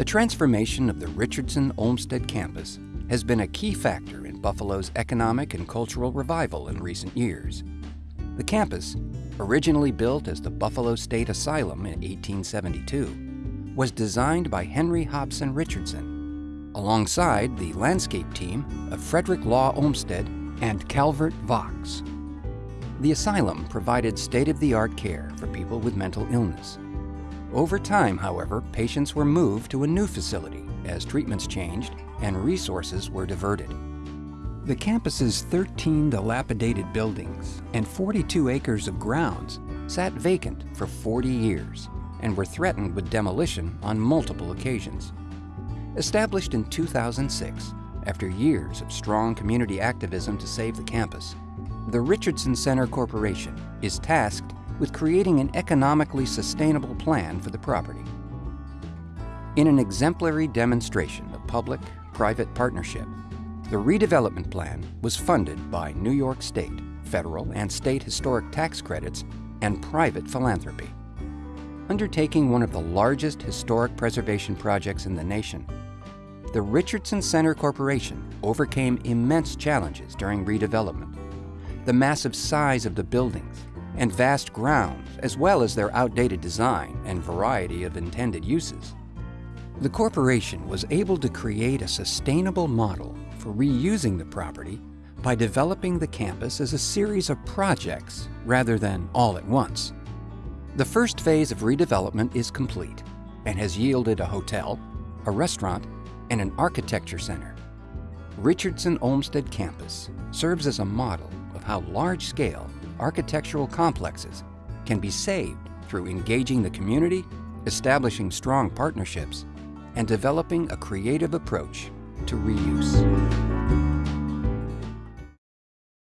The transformation of the Richardson Olmsted campus has been a key factor in Buffalo's economic and cultural revival in recent years. The campus, originally built as the Buffalo State Asylum in 1872, was designed by Henry Hobson Richardson, alongside the landscape team of Frederick Law Olmsted and Calvert Vaux. The asylum provided state-of-the-art care for people with mental illness. Over time, however, patients were moved to a new facility as treatments changed and resources were diverted. The campus's 13 dilapidated buildings and 42 acres of grounds sat vacant for 40 years and were threatened with demolition on multiple occasions. Established in 2006, after years of strong community activism to save the campus, the Richardson Center Corporation is tasked with creating an economically sustainable plan for the property. In an exemplary demonstration of public-private partnership, the redevelopment plan was funded by New York State, federal and state historic tax credits, and private philanthropy. Undertaking one of the largest historic preservation projects in the nation, the Richardson Center Corporation overcame immense challenges during redevelopment. The massive size of the buildings and vast grounds, as well as their outdated design and variety of intended uses. The corporation was able to create a sustainable model for reusing the property by developing the campus as a series of projects rather than all at once. The first phase of redevelopment is complete and has yielded a hotel, a restaurant, and an architecture center. Richardson Olmsted Campus serves as a model of how large-scale architectural complexes can be saved through engaging the community, establishing strong partnerships, and developing a creative approach to reuse.